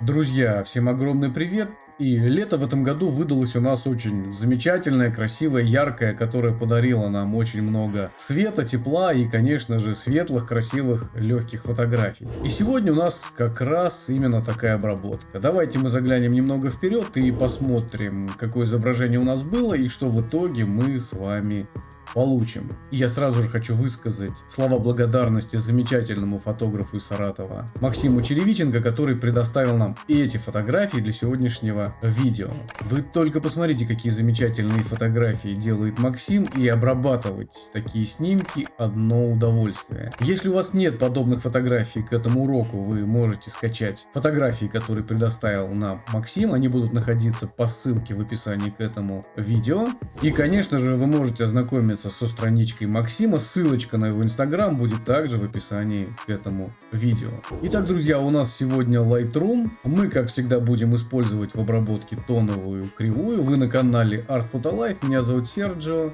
Друзья, всем огромный привет! И лето в этом году выдалось у нас очень замечательное, красивое, яркое, которое подарило нам очень много света, тепла и, конечно же, светлых, красивых, легких фотографий. И сегодня у нас как раз именно такая обработка. Давайте мы заглянем немного вперед и посмотрим, какое изображение у нас было и что в итоге мы с вами получим. Я сразу же хочу высказать слова благодарности замечательному фотографу из Саратова Максиму Черевиченко, который предоставил нам эти фотографии для сегодняшнего видео. Вы только посмотрите, какие замечательные фотографии делает Максим, и обрабатывать такие снимки одно удовольствие. Если у вас нет подобных фотографий к этому уроку, вы можете скачать фотографии, которые предоставил нам Максим, они будут находиться по ссылке в описании к этому видео. И, конечно же, вы можете ознакомиться ознакомиться со страничкой Максима. Ссылочка на его инстаграм будет также в описании к этому видео. Итак, друзья, у нас сегодня Lightroom. Мы, как всегда, будем использовать в обработке тоновую кривую. Вы на канале Art Photo Life. Меня зовут Серджио.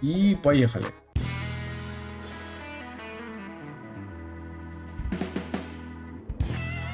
И поехали.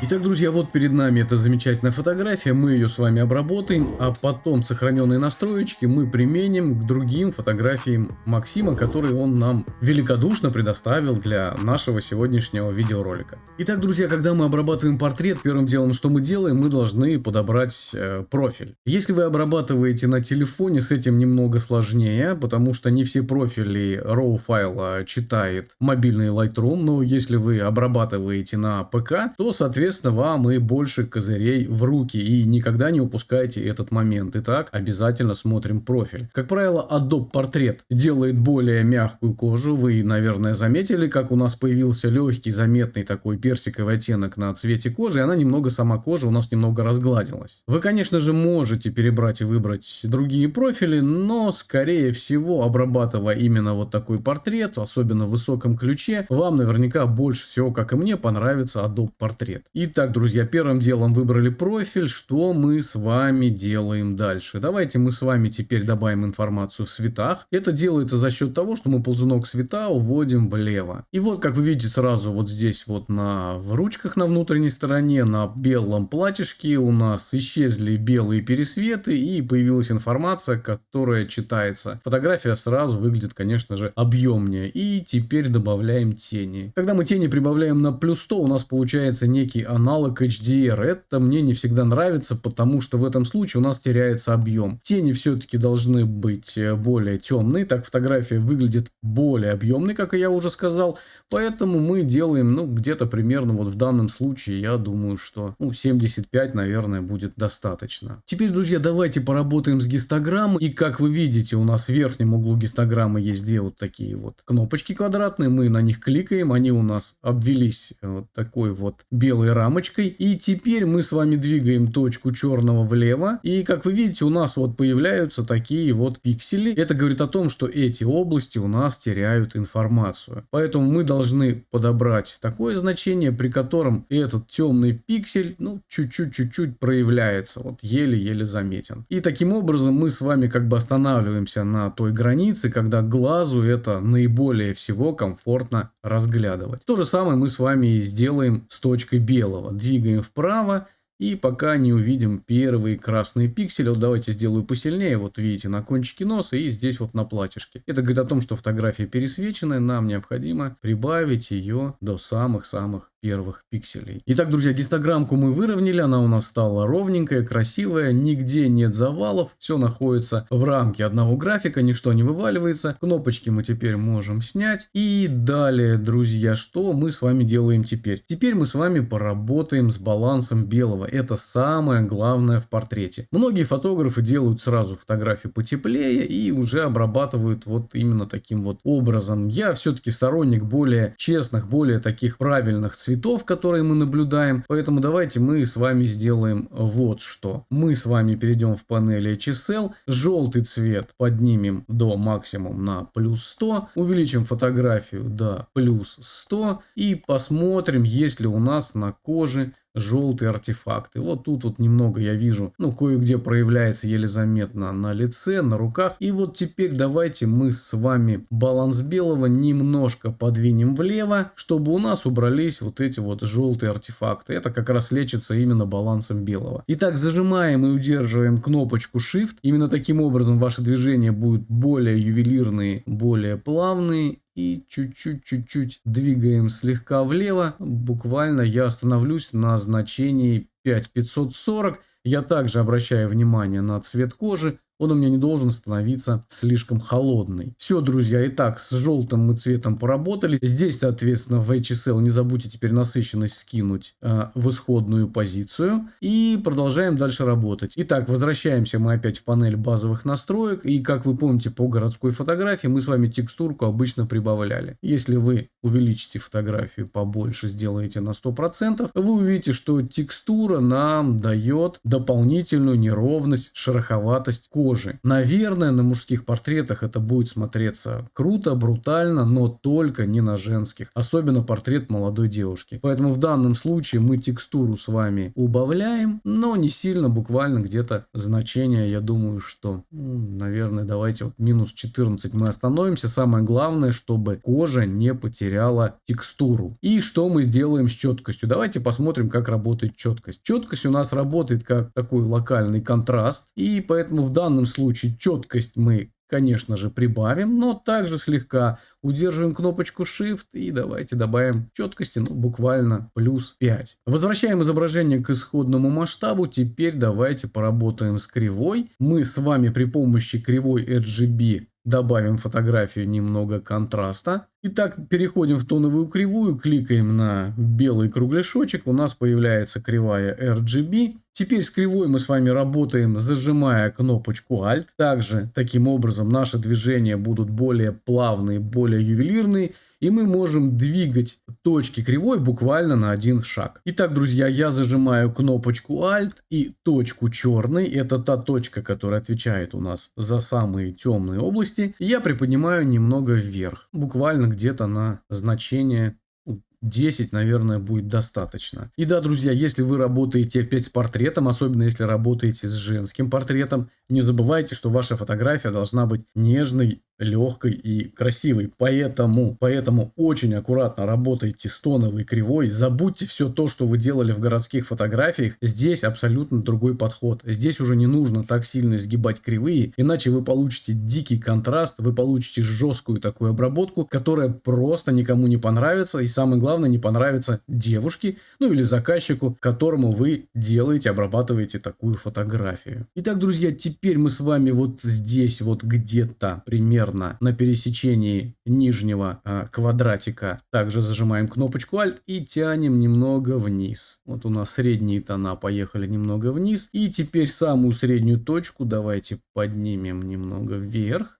Итак, друзья, вот перед нами эта замечательная фотография, мы ее с вами обработаем, а потом сохраненные настроечки мы применим к другим фотографиям Максима, которые он нам великодушно предоставил для нашего сегодняшнего видеоролика. Итак, друзья, когда мы обрабатываем портрет, первым делом, что мы делаем, мы должны подобрать э, профиль. Если вы обрабатываете на телефоне, с этим немного сложнее, потому что не все профили RAW файла читает мобильный Lightroom, но если вы обрабатываете на ПК, то, соответственно, соответственно, вам и больше козырей в руки. И никогда не упускайте этот момент. Итак, обязательно смотрим профиль. Как правило, Adobe Portrait делает более мягкую кожу. Вы, наверное, заметили, как у нас появился легкий, заметный такой персиковый оттенок на цвете кожи. И она немного, сама кожа у нас немного разгладилась. Вы, конечно же, можете перебрать и выбрать другие профили, но, скорее всего, обрабатывая именно вот такой портрет, особенно в высоком ключе, вам наверняка больше всего, как и мне, понравится Adobe Portrait. Итак, друзья, первым делом выбрали профиль. Что мы с вами делаем дальше? Давайте мы с вами теперь добавим информацию в цветах. Это делается за счет того, что мы ползунок цвета уводим влево. И вот, как вы видите, сразу вот здесь вот на в ручках на внутренней стороне, на белом платьишке у нас исчезли белые пересветы и появилась информация, которая читается. Фотография сразу выглядит, конечно же, объемнее. И теперь добавляем тени. Когда мы тени прибавляем на плюс 100, у нас получается некий аналог HDR. Это мне не всегда нравится, потому что в этом случае у нас теряется объем. Тени все-таки должны быть э, более темные, так фотография выглядит более объемной, как я уже сказал. Поэтому мы делаем, ну, где-то примерно вот в данном случае, я думаю, что ну, 75, наверное, будет достаточно. Теперь, друзья, давайте поработаем с гистограммой. И как вы видите, у нас в верхнем углу гистограммы есть две вот такие вот кнопочки квадратные. Мы на них кликаем, они у нас обвелись э, вот такой вот белой рамочкой. И теперь мы с вами двигаем точку черного влево. И как вы видите, у нас вот появляются такие вот пиксели. Это говорит о том, что эти области у нас теряют информацию. Поэтому мы должны подобрать такое значение, при котором этот темный пиксель, ну, чуть-чуть-чуть-чуть проявляется. Вот еле-еле заметен. И таким образом мы с вами как бы останавливаемся на той границе, когда глазу это наиболее всего комфортно разглядывать. То же самое мы с вами и сделаем с точкой белого белого. Двигаем вправо. И пока не увидим первые красные пиксели, вот давайте сделаю посильнее, вот видите, на кончике носа и здесь вот на платьишке. Это говорит о том, что фотография пересвеченная, нам необходимо прибавить ее до самых-самых первых пикселей. Итак, друзья, гистограммку мы выровняли, она у нас стала ровненькая, красивая, нигде нет завалов, все находится в рамке одного графика, ничто не вываливается. Кнопочки мы теперь можем снять. И далее, друзья, что мы с вами делаем теперь? Теперь мы с вами поработаем с балансом белого. Это самое главное в портрете. Многие фотографы делают сразу фотографию потеплее и уже обрабатывают вот именно таким вот образом. Я все-таки сторонник более честных, более таких правильных цветов которые мы наблюдаем. Поэтому давайте мы с вами сделаем вот что. Мы с вами перейдем в панели HSL. Желтый цвет поднимем до максимум на плюс 100. Увеличим фотографию до плюс 100. И посмотрим, есть ли у нас на коже желтые артефакты. Вот тут вот немного я вижу, ну, кое-где проявляется еле заметно на лице, на руках. И вот теперь давайте мы с вами баланс белого немножко подвинем влево, чтобы у нас убрались вот эти вот желтые артефакты. Это как раз лечится именно балансом белого. Итак, зажимаем и удерживаем кнопочку Shift. Именно таким образом ваши движения будут более ювелирные, более плавные и чуть-чуть, чуть-чуть двигаем слегка влево. Буквально я остановлюсь на значении 5540. Я также обращаю внимание на цвет кожи он у меня не должен становиться слишком холодный. Все, друзья, итак, с желтым мы цветом поработали. Здесь, соответственно, в HSL не забудьте теперь насыщенность скинуть э, в исходную позицию. И продолжаем дальше работать. Итак, возвращаемся мы опять в панель базовых настроек. И, как вы помните, по городской фотографии мы с вами текстурку обычно прибавляли. Если вы увеличите фотографию побольше, сделаете на 100%, вы увидите, что текстура нам дает дополнительную неровность, шероховатость кожи кожи. Наверное, на мужских портретах это будет смотреться круто, брутально, но только не на женских. Особенно портрет молодой девушки. Поэтому в данном случае мы текстуру с вами убавляем, но не сильно, буквально где-то значение, я думаю, что, наверное, давайте вот минус 14 мы остановимся. Самое главное, чтобы кожа не потеряла текстуру. И что мы сделаем с четкостью? Давайте посмотрим, как работает четкость. Четкость у нас работает как такой локальный контраст. И поэтому в данном данном случае четкость мы, конечно же, прибавим, но также слегка удерживаем кнопочку Shift и давайте добавим четкости, ну, буквально плюс 5. Возвращаем изображение к исходному масштабу. Теперь давайте поработаем с кривой. Мы с вами при помощи кривой RGB добавим фотографию немного контраста. Итак, переходим в тоновую кривую, кликаем на белый кругляшочек, у нас появляется кривая RGB. Теперь с кривой мы с вами работаем, зажимая кнопочку Alt. Также, таким образом, наши движения будут более плавные, более ювелирные и мы можем двигать точки кривой буквально на один шаг. Итак, друзья, я зажимаю кнопочку Alt и точку черный, это та точка, которая отвечает у нас за самые темные области, я приподнимаю немного вверх, буквально где-то на значение 10, наверное, будет достаточно. И да, друзья, если вы работаете опять с портретом, особенно если работаете с женским портретом, не забывайте, что ваша фотография должна быть нежной, легкой и красивой. Поэтому, поэтому очень аккуратно работайте с тоновой кривой. Забудьте все то, что вы делали в городских фотографиях. Здесь абсолютно другой подход. Здесь уже не нужно так сильно сгибать кривые, иначе вы получите дикий контраст, вы получите жесткую такую обработку, которая просто никому не понравится. И самое главное, не понравится девушке, ну или заказчику, которому вы делаете, обрабатываете такую фотографию. Итак, друзья, теперь мы с вами вот здесь вот где-то примерно на пересечении нижнего э, квадратика. Также зажимаем кнопочку Alt и тянем немного вниз. Вот у нас средние тона поехали немного вниз. И теперь самую среднюю точку давайте поднимем немного вверх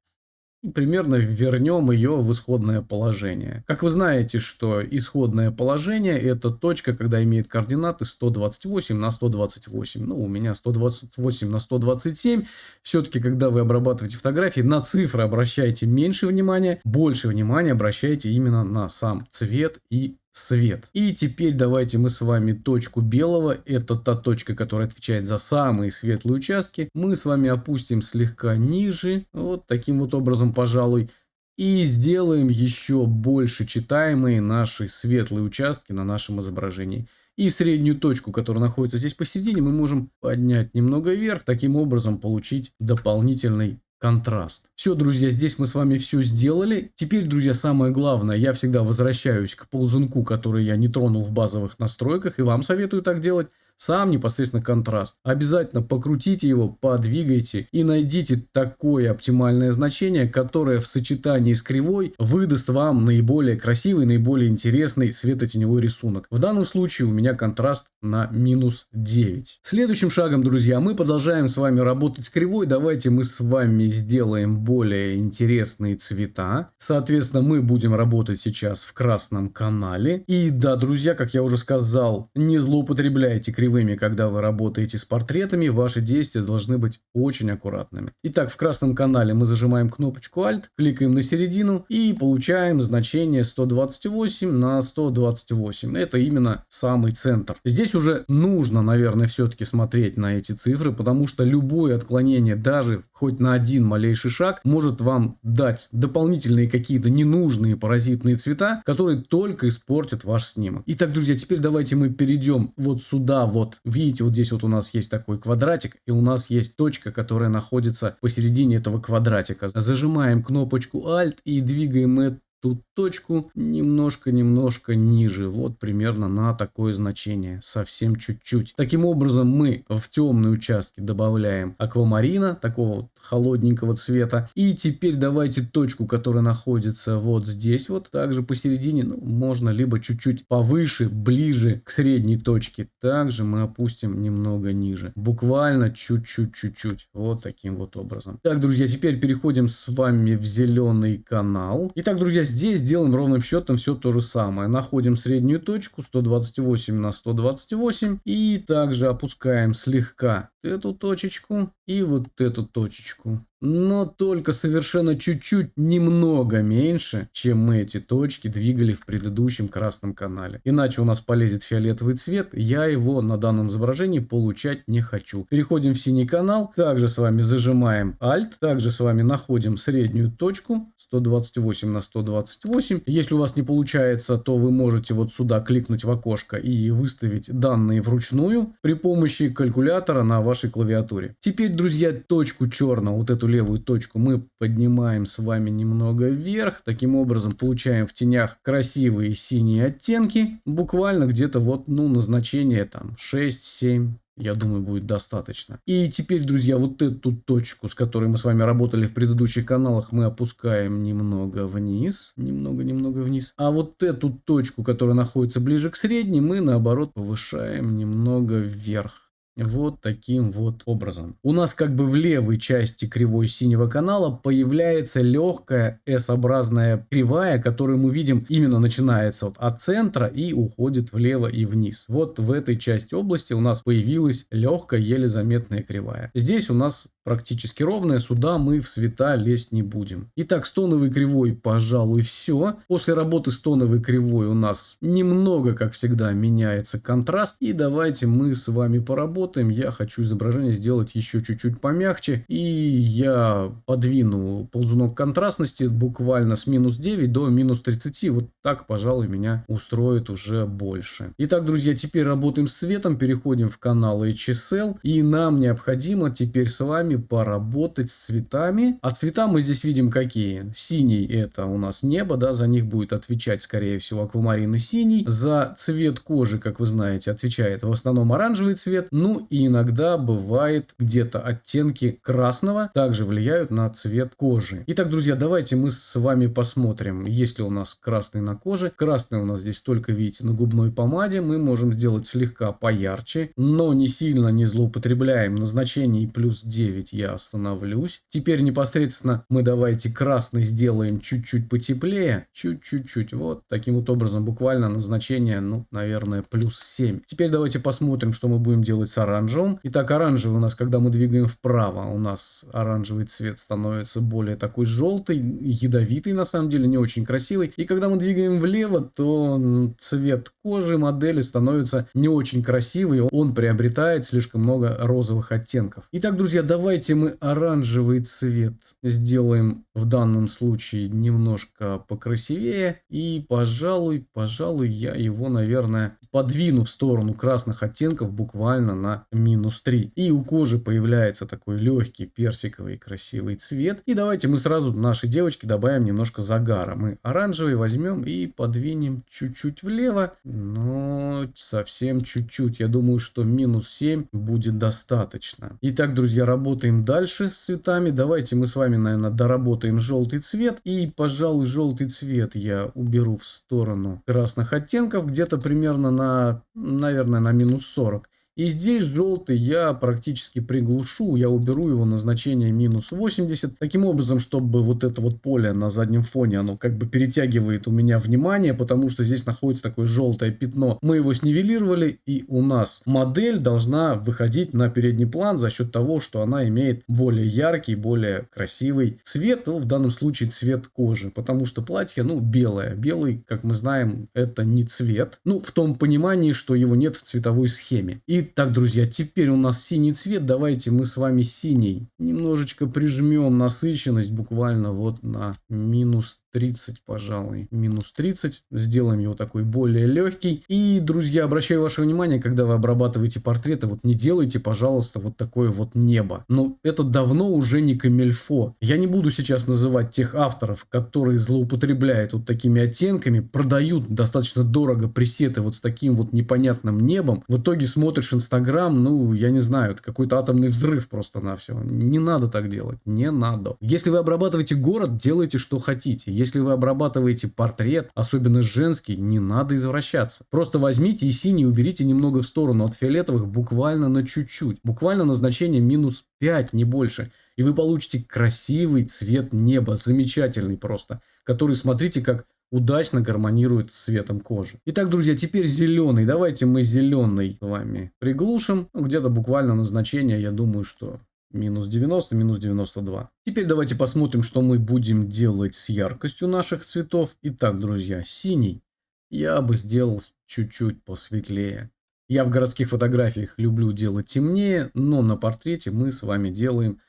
и примерно вернем ее в исходное положение. Как вы знаете, что исходное положение это точка, когда имеет координаты 128 на 128. Ну, у меня 128 на 127. Все-таки, когда вы обрабатываете фотографии, на цифры обращайте меньше внимания, больше внимания обращайте именно на сам цвет и свет. И теперь давайте мы с вами точку белого, это та точка, которая отвечает за самые светлые участки, мы с вами опустим слегка ниже, вот таким вот образом, пожалуй, и сделаем еще больше читаемые наши светлые участки на нашем изображении. И среднюю точку, которая находится здесь посередине, мы можем поднять немного вверх, таким образом получить дополнительный контраст. Все, друзья, здесь мы с вами все сделали. Теперь, друзья, самое главное, я всегда возвращаюсь к ползунку, который я не тронул в базовых настройках, и вам советую так делать сам непосредственно контраст. Обязательно покрутите его, подвигайте и найдите такое оптимальное значение, которое в сочетании с кривой выдаст вам наиболее красивый, наиболее интересный светотеневой рисунок. В данном случае у меня контраст на минус 9. Следующим шагом, друзья, мы продолжаем с вами работать с кривой. Давайте мы с вами сделаем более интересные цвета. Соответственно, мы будем работать сейчас в красном канале. И да, друзья, как я уже сказал, не злоупотребляйте кривой кривыми, когда вы работаете с портретами, ваши действия должны быть очень аккуратными. Итак, в красном канале мы зажимаем кнопочку Alt, кликаем на середину и получаем значение 128 на 128. Это именно самый центр. Здесь уже нужно, наверное, все-таки смотреть на эти цифры, потому что любое отклонение, даже хоть на один малейший шаг, может вам дать дополнительные какие-то ненужные паразитные цвета, которые только испортят ваш снимок. Итак, друзья, теперь давайте мы перейдем вот сюда вот. Видите, вот здесь вот у нас есть такой квадратик, и у нас есть точка, которая находится посередине этого квадратика. Зажимаем кнопочку Alt и двигаем ту точку немножко-немножко ниже. Вот примерно на такое значение. Совсем чуть-чуть. Таким образом мы в темные участки добавляем аквамарина, такого вот холодненького цвета. И теперь давайте точку, которая находится вот здесь вот, также посередине, ну, можно либо чуть-чуть повыше, ближе к средней точке. Также мы опустим немного ниже. Буквально чуть-чуть-чуть-чуть. Вот таким вот образом. Так, друзья, теперь переходим с вами в зеленый канал. Итак, друзья, здесь делаем ровным счетом все то же самое. Находим среднюю точку 128 на 128 и также опускаем слегка эту точечку и вот эту точечку но только совершенно чуть-чуть немного меньше, чем мы эти точки двигали в предыдущем красном канале. Иначе у нас полезет фиолетовый цвет, я его на данном изображении получать не хочу. Переходим в синий канал, также с вами зажимаем Alt, также с вами находим среднюю точку 128 на 128. Если у вас не получается, то вы можете вот сюда кликнуть в окошко и выставить данные вручную при помощи калькулятора на вашей клавиатуре. Теперь, друзья, точку черного, вот эту левую точку мы поднимаем с вами немного вверх. Таким образом получаем в тенях красивые синие оттенки. Буквально где-то вот, ну, назначение там 6-7 я думаю, будет достаточно. И теперь, друзья, вот эту точку, с которой мы с вами работали в предыдущих каналах, мы опускаем немного вниз. Немного-немного вниз. А вот эту точку, которая находится ближе к средней, мы, наоборот, повышаем немного вверх. Вот таким вот образом. У нас как бы в левой части кривой синего канала появляется легкая S-образная кривая, которую мы видим именно начинается вот от центра и уходит влево и вниз. Вот в этой части области у нас появилась легкая, еле заметная кривая. Здесь у нас практически ровная, сюда мы в цвета лезть не будем. Итак, с тоновой кривой, пожалуй, все. После работы с тоновой кривой у нас немного, как всегда, меняется контраст. И давайте мы с вами поработаем. Я хочу изображение сделать еще чуть-чуть помягче. И я подвину ползунок контрастности буквально с минус 9 до минус 30. Вот так, пожалуй, меня устроит уже больше. Итак, друзья, теперь работаем с цветом, переходим в канал HSL. И нам необходимо теперь с вами поработать с цветами. А цвета мы здесь видим какие. Синий это у нас небо, да, за них будет отвечать, скорее всего, аквамарин и синий. За цвет кожи, как вы знаете, отвечает в основном оранжевый цвет. Ну и иногда бывает где-то оттенки красного также влияют на цвет кожи. Итак, друзья, давайте мы с вами посмотрим, есть ли у нас красный на коже. Красный у нас здесь только, видите, на губной помаде. Мы можем сделать слегка поярче, но не сильно не злоупотребляем. Назначение плюс 9 чуть я остановлюсь. Теперь непосредственно мы давайте красный сделаем чуть-чуть потеплее. Чуть-чуть-чуть. Вот таким вот образом буквально назначение, ну, наверное, плюс 7. Теперь давайте посмотрим, что мы будем делать с оранжевым. Итак, оранжевый у нас, когда мы двигаем вправо, у нас оранжевый цвет становится более такой желтый, ядовитый на самом деле, не очень красивый. И когда мы двигаем влево, то цвет кожи модели становится не очень красивый, он приобретает слишком много розовых оттенков. Итак, друзья, давайте мы оранжевый цвет сделаем в данном случае немножко покрасивее. И, пожалуй, пожалуй, я его, наверное, подвину в сторону красных оттенков буквально на минус 3. И у кожи появляется такой легкий персиковый красивый цвет. И давайте мы сразу нашей девочке добавим немножко загара. Мы оранжевый возьмем и подвинем чуть-чуть влево, но совсем чуть-чуть. Я думаю, что минус 7 будет достаточно. Итак, друзья, работаем дальше с цветами. Давайте мы с вами, наверное, доработаем желтый цвет. И, пожалуй, желтый цвет я уберу в сторону красных оттенков. Где-то примерно на, наверное, на минус 40. И здесь желтый я практически приглушу, я уберу его на значение минус 80. Таким образом, чтобы вот это вот поле на заднем фоне, оно как бы перетягивает у меня внимание, потому что здесь находится такое желтое пятно. Мы его снивелировали, и у нас модель должна выходить на передний план за счет того, что она имеет более яркий, более красивый цвет, ну, в данном случае цвет кожи, потому что платье, ну, белое. Белый, как мы знаем, это не цвет. Ну, в том понимании, что его нет в цветовой схеме. Итак, друзья, теперь у нас синий цвет. Давайте мы с вами синий немножечко прижмем насыщенность буквально вот на минус 30, пожалуй, минус 30. Сделаем его такой более легкий. И, друзья, обращаю ваше внимание, когда вы обрабатываете портреты, вот не делайте, пожалуйста, вот такое вот небо. Но это давно уже не камельфо. Я не буду сейчас называть тех авторов, которые злоупотребляют вот такими оттенками, продают достаточно дорого пресеты вот с таким вот непонятным небом. В итоге смотришь Инстаграм, ну, я не знаю, это какой-то атомный взрыв просто на все. Не надо так делать, не надо. Если вы обрабатываете город, делайте что хотите. Если вы обрабатываете портрет, особенно женский, не надо извращаться. Просто возьмите и синий уберите немного в сторону от фиолетовых буквально на чуть-чуть. Буквально на значение минус 5, не больше. И вы получите красивый цвет неба, замечательный просто, который, смотрите, как удачно гармонирует с цветом кожи. Итак, друзья, теперь зеленый. Давайте мы зеленый с вами приглушим. Ну, где-то буквально на значение, я думаю, что Минус 90, минус 92. Теперь давайте посмотрим, что мы будем делать с яркостью наших цветов. Итак, друзья, синий я бы сделал чуть-чуть посветлее. Я в городских фотографиях люблю делать темнее, но на портрете мы с вами делаем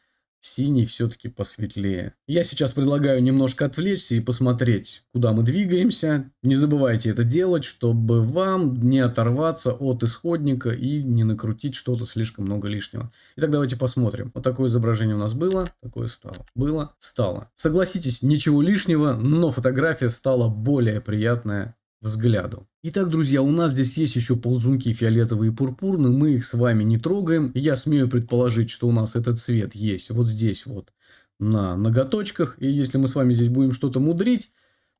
синий все-таки посветлее. Я сейчас предлагаю немножко отвлечься и посмотреть, куда мы двигаемся. Не забывайте это делать, чтобы вам не оторваться от исходника и не накрутить что-то слишком много лишнего. Итак, давайте посмотрим. Вот такое изображение у нас было, такое стало. Было, стало. Согласитесь, ничего лишнего, но фотография стала более приятная взгляду. Итак, друзья, у нас здесь есть еще ползунки фиолетовые и пурпурные, мы их с вами не трогаем. Я смею предположить, что у нас этот цвет есть вот здесь вот на ноготочках. И если мы с вами здесь будем что-то мудрить,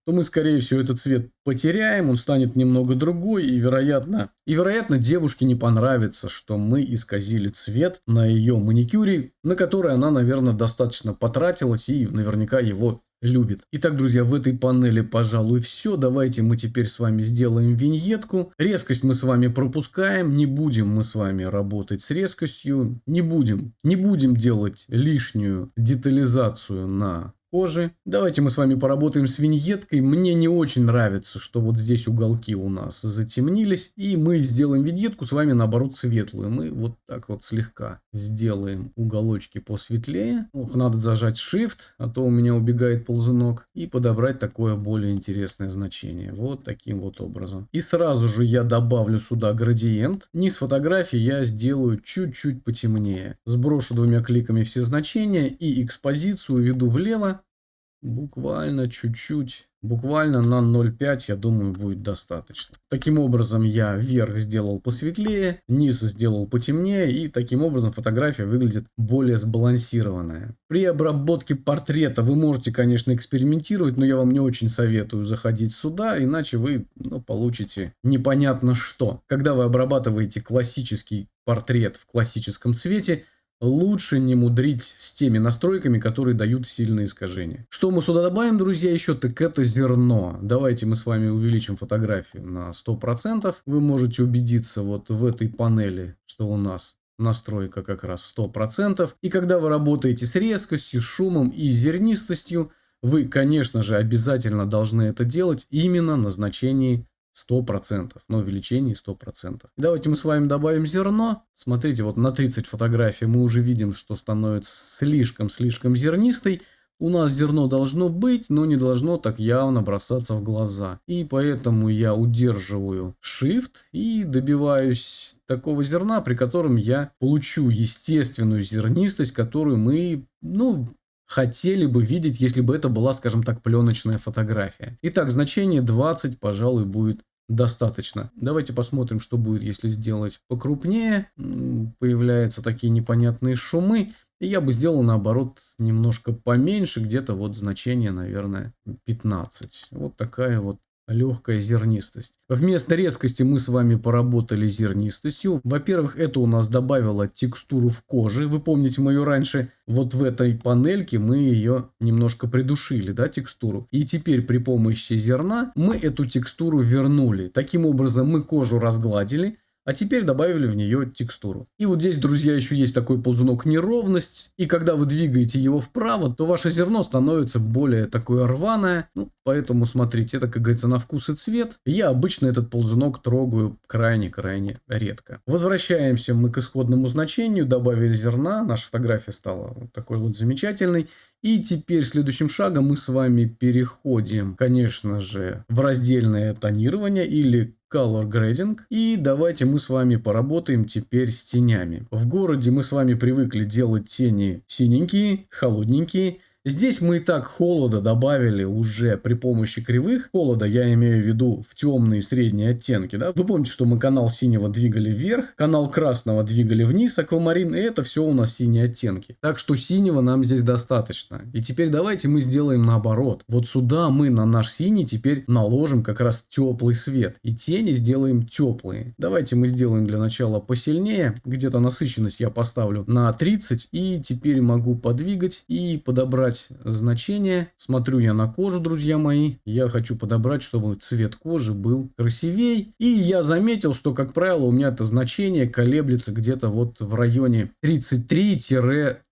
то мы, скорее всего, этот цвет потеряем, он станет немного другой, и, вероятно, и, вероятно, девушке не понравится, что мы исказили цвет на ее маникюре, на который она, наверное, достаточно потратилась и наверняка его любит. Итак, друзья, в этой панели, пожалуй, все. Давайте мы теперь с вами сделаем виньетку. Резкость мы с вами пропускаем. Не будем мы с вами работать с резкостью. Не будем. Не будем делать лишнюю детализацию на кожи. Давайте мы с вами поработаем с виньеткой. Мне не очень нравится, что вот здесь уголки у нас затемнились. И мы сделаем виньетку с вами наоборот светлую. Мы вот так вот слегка сделаем уголочки посветлее. Ох, надо зажать Shift, а то у меня убегает ползунок. И подобрать такое более интересное значение. Вот таким вот образом. И сразу же я добавлю сюда градиент. Низ фотографии я сделаю чуть-чуть потемнее. Сброшу двумя кликами все значения и экспозицию веду влево Буквально чуть-чуть, буквально на 0,5, я думаю, будет достаточно. Таким образом, я верх сделал посветлее, низ сделал потемнее, и таким образом фотография выглядит более сбалансированная. При обработке портрета вы можете, конечно, экспериментировать, но я вам не очень советую заходить сюда, иначе вы ну, получите непонятно что. Когда вы обрабатываете классический портрет в классическом цвете, лучше не мудрить с теми настройками, которые дают сильные искажения. Что мы сюда добавим, друзья, еще? Так это зерно. Давайте мы с вами увеличим фотографию на 100%. Вы можете убедиться вот в этой панели, что у нас настройка как раз 100%. И когда вы работаете с резкостью, шумом и зернистостью, вы, конечно же, обязательно должны это делать именно на значении 100%, на увеличении 100%. Давайте мы с вами добавим зерно. Смотрите, вот на 30 фотографий мы уже видим, что становится слишком-слишком зернистой. У нас зерно должно быть, но не должно так явно бросаться в глаза. И поэтому я удерживаю Shift и добиваюсь такого зерна, при котором я получу естественную зернистость, которую мы, ну, хотели бы видеть, если бы это была, скажем так, пленочная фотография. Итак, значение 20, пожалуй, будет достаточно. Давайте посмотрим, что будет, если сделать покрупнее. Появляются такие непонятные шумы. И я бы сделал, наоборот, немножко поменьше, где-то вот значение, наверное, 15. Вот такая вот легкая зернистость. Вместо резкости мы с вами поработали зернистостью. Во-первых, это у нас добавило текстуру в коже. Вы помните мою раньше, вот в этой панельке мы ее немножко придушили, да, текстуру. И теперь при помощи зерна мы эту текстуру вернули. Таким образом мы кожу разгладили, а теперь добавили в нее текстуру. И вот здесь, друзья, еще есть такой ползунок неровность. И когда вы двигаете его вправо, то ваше зерно становится более такое рваное. Ну, поэтому смотрите, это, как говорится, на вкус и цвет. Я обычно этот ползунок трогаю крайне-крайне редко. Возвращаемся мы к исходному значению. Добавили зерна. Наша фотография стала вот такой вот замечательной. И теперь следующим шагом мы с вами переходим, конечно же, в раздельное тонирование или Color Grading. И давайте мы с вами поработаем теперь с тенями. В городе мы с вами привыкли делать тени синенькие, холодненькие. Здесь мы и так холода добавили уже при помощи кривых. Холода я имею в виду в темные средние оттенки. Да? Вы помните, что мы канал синего двигали вверх, канал красного двигали вниз, аквамарин, и это все у нас синие оттенки. Так что синего нам здесь достаточно. И теперь давайте мы сделаем наоборот. Вот сюда мы на наш синий теперь наложим как раз теплый свет. И тени сделаем теплые. Давайте мы сделаем для начала посильнее. Где-то насыщенность я поставлю на 30. И теперь могу подвигать и подобрать подобрать значение. Смотрю я на кожу, друзья мои. Я хочу подобрать, чтобы цвет кожи был красивей. И я заметил, что, как правило, у меня это значение колеблется где-то вот в районе 33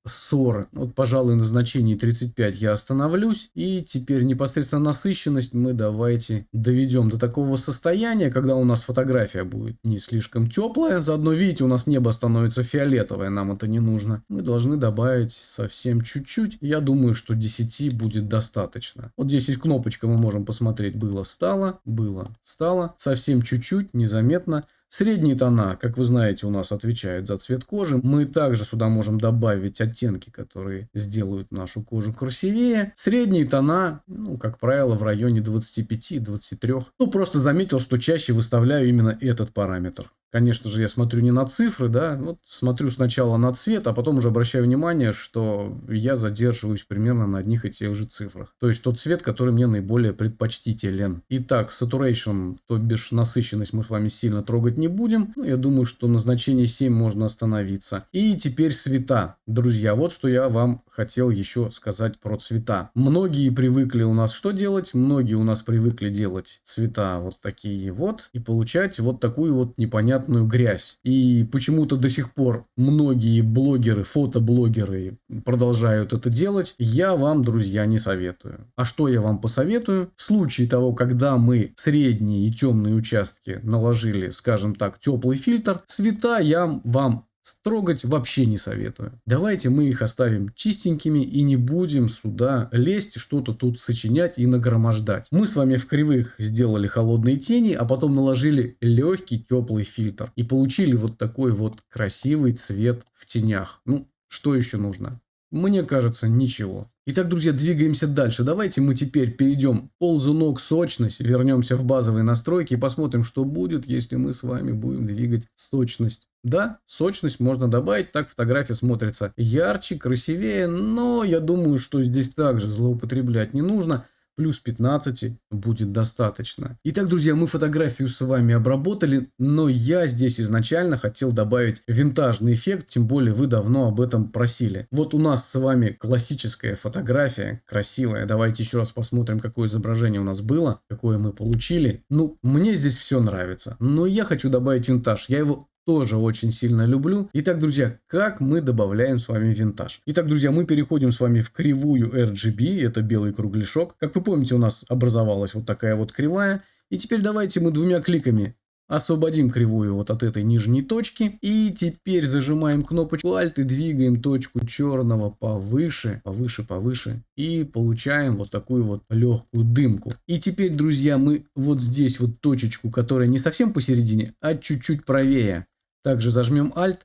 40. Вот, пожалуй, на значении 35 я остановлюсь. И теперь непосредственно насыщенность мы давайте доведем до такого состояния, когда у нас фотография будет не слишком теплая. Заодно, видите, у нас небо становится фиолетовое, нам это не нужно. Мы должны добавить совсем чуть-чуть. Я думаю, что 10 будет достаточно. Вот здесь есть кнопочка, мы можем посмотреть, было, стало, было, стало. Совсем чуть-чуть, незаметно. Средние тона, как вы знаете, у нас отвечают за цвет кожи. Мы также сюда можем добавить оттенки, которые сделают нашу кожу красивее. Средние тона, ну, как правило, в районе 25-23. Ну, просто заметил, что чаще выставляю именно этот параметр. Конечно же, я смотрю не на цифры, да, вот смотрю сначала на цвет, а потом уже обращаю внимание, что я задерживаюсь примерно на одних и тех же цифрах. То есть тот цвет, который мне наиболее предпочтителен. Итак, saturation, то бишь насыщенность мы с вами сильно трогать не будем. Ну, я думаю, что на значении 7 можно остановиться. И теперь цвета. Друзья, вот что я вам хотел еще сказать про цвета. Многие привыкли у нас что делать? Многие у нас привыкли делать цвета вот такие вот и получать вот такую вот непонятную грязь. И почему-то до сих пор многие блогеры, фотоблогеры продолжают это делать. Я вам, друзья, не советую. А что я вам посоветую? В случае того, когда мы средние и темные участки наложили, скажем так, теплый фильтр, цвета я вам Строгать вообще не советую. Давайте мы их оставим чистенькими и не будем сюда лезть, что-то тут сочинять и нагромождать. Мы с вами в кривых сделали холодные тени, а потом наложили легкий теплый фильтр. И получили вот такой вот красивый цвет в тенях. Ну, что еще нужно? Мне кажется, ничего. Итак, друзья, двигаемся дальше. Давайте мы теперь перейдем ползунок сочность, вернемся в базовые настройки и посмотрим, что будет, если мы с вами будем двигать сочность. Да, сочность можно добавить, так фотография смотрится ярче, красивее, но я думаю, что здесь также злоупотреблять не нужно плюс 15 будет достаточно. Итак, друзья, мы фотографию с вами обработали, но я здесь изначально хотел добавить винтажный эффект, тем более вы давно об этом просили. Вот у нас с вами классическая фотография, красивая. Давайте еще раз посмотрим, какое изображение у нас было, какое мы получили. Ну, мне здесь все нравится, но я хочу добавить винтаж. Я его тоже очень сильно люблю. Итак, друзья, как мы добавляем с вами винтаж? Итак, друзья, мы переходим с вами в кривую RGB, это белый кругляшок. Как вы помните, у нас образовалась вот такая вот кривая. И теперь давайте мы двумя кликами освободим кривую вот от этой нижней точки. И теперь зажимаем кнопочку Alt и двигаем точку черного повыше, повыше, повыше. И получаем вот такую вот легкую дымку. И теперь, друзья, мы вот здесь вот точечку, которая не совсем посередине, а чуть-чуть правее. Также зажмем Alt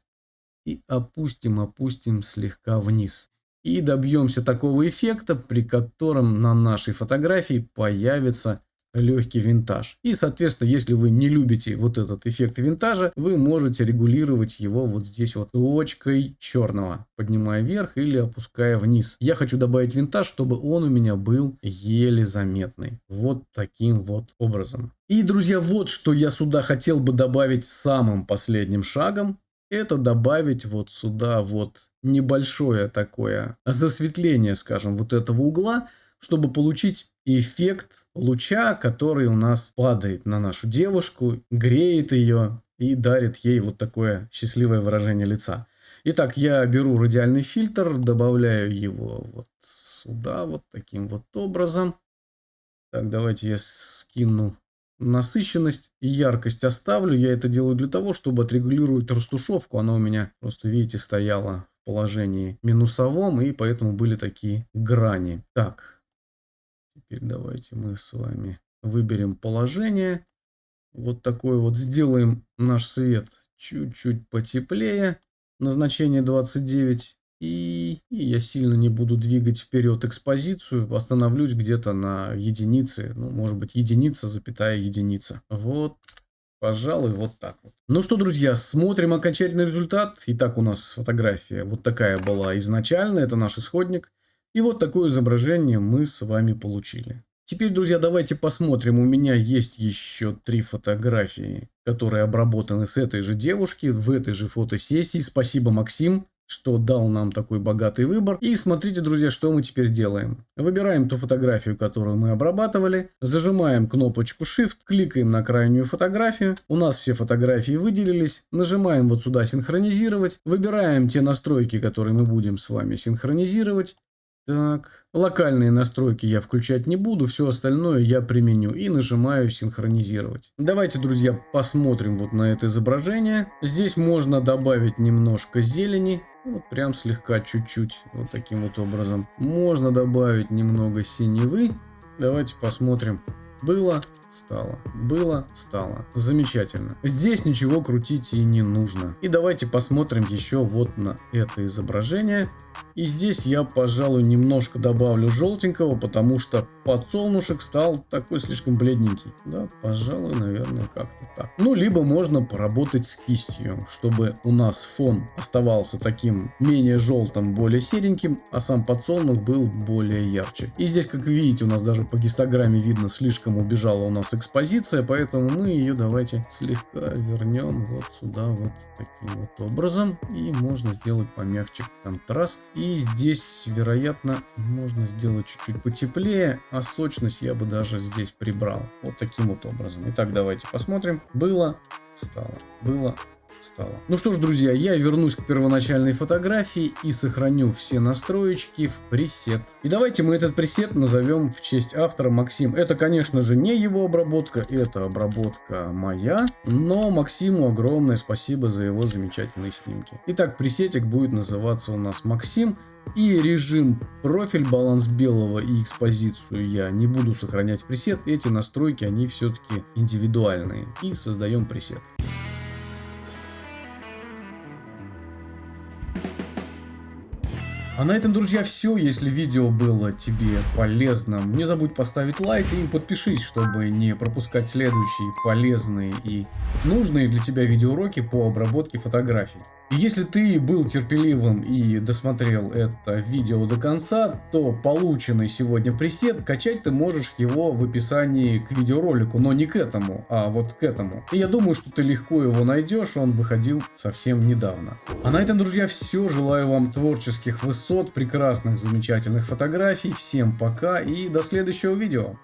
и опустим, опустим слегка вниз. И добьемся такого эффекта, при котором на нашей фотографии появится легкий винтаж. И, соответственно, если вы не любите вот этот эффект винтажа, вы можете регулировать его вот здесь вот точкой черного, поднимая вверх или опуская вниз. Я хочу добавить винтаж, чтобы он у меня был еле заметный. Вот таким вот образом. И, друзья, вот что я сюда хотел бы добавить самым последним шагом. Это добавить вот сюда вот небольшое такое засветление, скажем, вот этого угла, чтобы получить эффект луча, который у нас падает на нашу девушку, греет ее и дарит ей вот такое счастливое выражение лица. Итак, я беру радиальный фильтр, добавляю его вот сюда, вот таким вот образом. Так, давайте я скину насыщенность и яркость оставлю. Я это делаю для того, чтобы отрегулировать растушевку. Она у меня просто, видите, стояла в положении минусовом, и поэтому были такие грани. Так, теперь давайте мы с вами выберем положение. Вот такой вот сделаем наш свет чуть-чуть потеплее. Назначение 29. И, и я сильно не буду двигать вперед экспозицию. Остановлюсь где-то на единице. Ну, может быть, единица, запятая единица. Вот Пожалуй, вот так вот. Ну что, друзья, смотрим окончательный результат. Итак, у нас фотография вот такая была изначально, это наш исходник. И вот такое изображение мы с вами получили. Теперь, друзья, давайте посмотрим. У меня есть еще три фотографии, которые обработаны с этой же девушки в этой же фотосессии. Спасибо, Максим что дал нам такой богатый выбор. И смотрите, друзья, что мы теперь делаем. Выбираем ту фотографию, которую мы обрабатывали, зажимаем кнопочку Shift, кликаем на крайнюю фотографию, у нас все фотографии выделились, нажимаем вот сюда синхронизировать, выбираем те настройки, которые мы будем с вами синхронизировать, так, локальные настройки я включать не буду, все остальное я применю и нажимаю синхронизировать. Давайте, друзья, посмотрим вот на это изображение. Здесь можно добавить немножко зелени, вот прям слегка чуть-чуть, вот таким вот образом. Можно добавить немного синевы. Давайте посмотрим. Было, стало. Было, стало. Замечательно. Здесь ничего крутить и не нужно. И давайте посмотрим еще вот на это изображение. И здесь я, пожалуй, немножко добавлю желтенького, потому что подсолнушек стал такой слишком бледненький. Да, пожалуй, наверное, как-то так. Ну, либо можно поработать с кистью, чтобы у нас фон оставался таким менее желтым, более сереньким, а сам подсолнух был более ярче. И здесь, как видите, у нас даже по гистограмме видно, слишком убежала у нас экспозиция, поэтому мы ее давайте слегка вернем вот сюда вот таким вот образом. И можно сделать помягче контраст. И здесь, вероятно, можно сделать чуть-чуть потеплее, а сочность я бы даже здесь прибрал. Вот таким вот образом. Итак, давайте посмотрим. Было, стало. Было, стало. Ну что ж, друзья, я вернусь к первоначальной фотографии и сохраню все настроечки в пресет. И давайте мы этот пресет назовем в честь автора Максим. Это, конечно же, не его обработка, это обработка моя, но Максиму огромное спасибо за его замечательные снимки. Итак, пресетик будет называться у нас Максим. И режим профиль, баланс белого и экспозицию я не буду сохранять пресет. Эти настройки, они все-таки индивидуальные. И создаем пресет. А на этом, друзья, все. Если видео было тебе полезным, не забудь поставить лайк и подпишись, чтобы не пропускать следующие полезные и нужные для тебя видеоуроки по обработке фотографий. Если ты был терпеливым и досмотрел это видео до конца, то полученный сегодня пресет качать ты можешь его в описании к видеоролику, но не к этому, а вот к этому. И я думаю, что ты легко его найдешь, он выходил совсем недавно. А на этом, друзья, все. Желаю вам творческих высот, прекрасных, замечательных фотографий. Всем пока и до следующего видео.